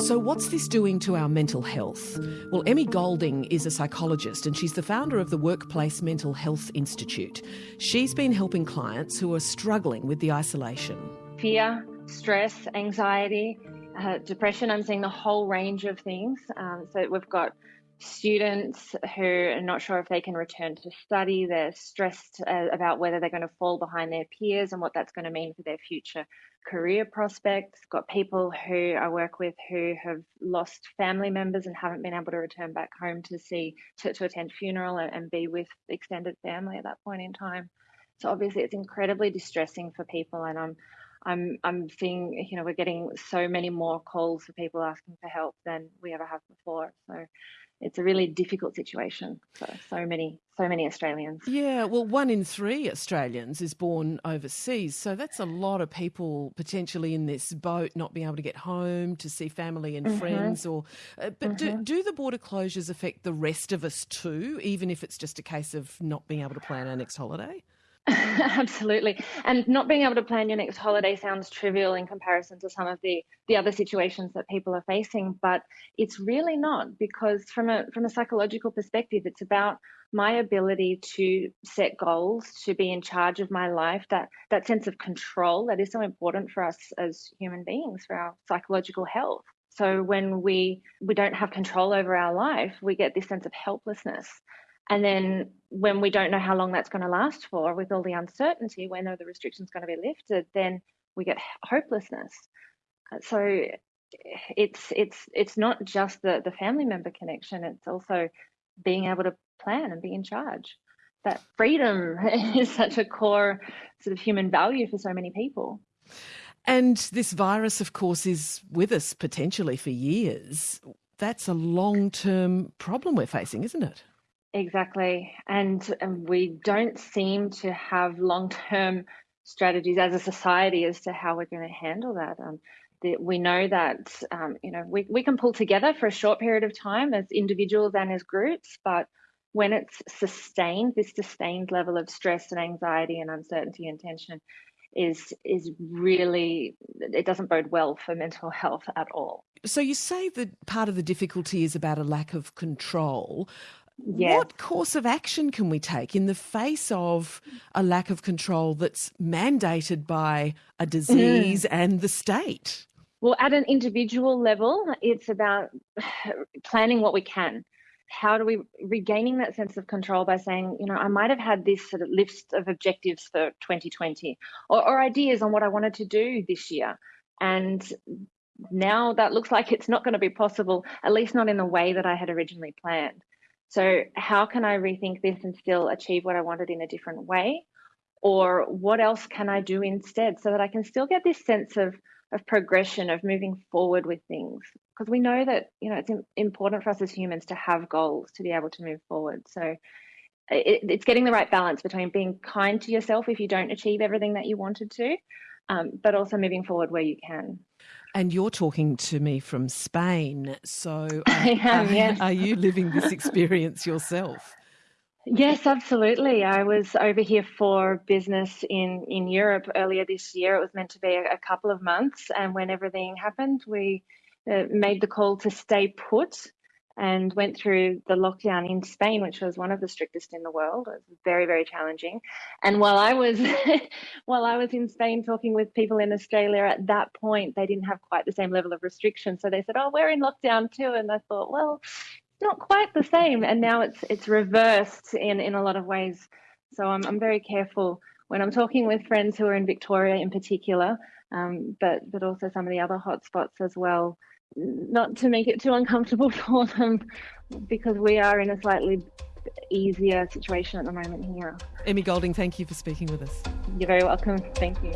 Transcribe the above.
So, what's this doing to our mental health? Well, Emmy Golding is a psychologist and she's the founder of the Workplace Mental Health Institute. She's been helping clients who are struggling with the isolation. Fear, stress, anxiety, uh, depression. I'm seeing the whole range of things. Um, so, we've got students who are not sure if they can return to study. They're stressed uh, about whether they're going to fall behind their peers and what that's going to mean for their future career prospects. Got people who I work with who have lost family members and haven't been able to return back home to see to, to attend funeral and, and be with extended family at that point in time. So obviously it's incredibly distressing for people and I'm I'm I'm seeing you know we're getting so many more calls for people asking for help than we ever have before. So it's a really difficult situation for so many so many Australians. Yeah, well, one in three Australians is born overseas, so that's a lot of people potentially in this boat, not being able to get home to see family and mm-hmm. friends. Or, uh, but mm-hmm. do, do the border closures affect the rest of us too, even if it's just a case of not being able to plan our next holiday? Absolutely. And not being able to plan your next holiday sounds trivial in comparison to some of the, the other situations that people are facing, but it's really not because from a from a psychological perspective, it's about my ability to set goals, to be in charge of my life, that that sense of control that is so important for us as human beings, for our psychological health. So when we we don't have control over our life, we get this sense of helplessness. And then when we don't know how long that's going to last for, with all the uncertainty, when are the restrictions going to be lifted, then we get hopelessness. Uh, so it's it's it's not just the the family member connection; it's also being able to plan and be in charge. That freedom is such a core sort of human value for so many people. And this virus, of course, is with us potentially for years. That's a long term problem we're facing, isn't it? Exactly. And, and we don't seem to have long term strategies as a society as to how we're going to handle that. Um, the, we know that um, you know we, we can pull together for a short period of time as individuals and as groups, but when it's sustained, this sustained level of stress and anxiety and uncertainty and tension is is really it doesn't bode well for mental health at all. So you say that part of the difficulty is about a lack of control. Yes. What course of action can we take in the face of a lack of control that's mandated by a disease mm. and the state? Well, at an individual level, it's about planning what we can. How do we regaining that sense of control by saying, you know, I might have had this sort of list of objectives for 2020 or, or ideas on what I wanted to do this year. And now that looks like it's not going to be possible, at least not in the way that I had originally planned. So, how can I rethink this and still achieve what I wanted in a different way? Or what else can I do instead so that I can still get this sense of, of progression, of moving forward with things? Because we know that, you know, it's important for us as humans to have goals to be able to move forward. So, it, it's getting the right balance between being kind to yourself if you don't achieve everything that you wanted to, um, but also moving forward where you can. And you're talking to me from Spain, so I am, are, yes. are you living this experience yourself? Yes, absolutely. I was over here for business in, in Europe earlier this year. It was meant to be a, a couple of months, and when everything happened, we uh, made the call to stay put and went through the lockdown in Spain, which was one of the strictest in the world. It was very, very challenging. And while I was while I was in Spain talking with people in Australia at that point, they didn't have quite the same level of restriction. So they said, "Oh, we're in lockdown too." And I thought, well, not quite the same. And now it's it's reversed in in a lot of ways. So I'm I'm very careful when I'm talking with friends who are in Victoria in particular, um, but but also some of the other hotspots as well not to make it too uncomfortable for them because we are in a slightly easier situation at the moment here. Emmy Golding, thank you for speaking with us. You're very welcome. Thank you.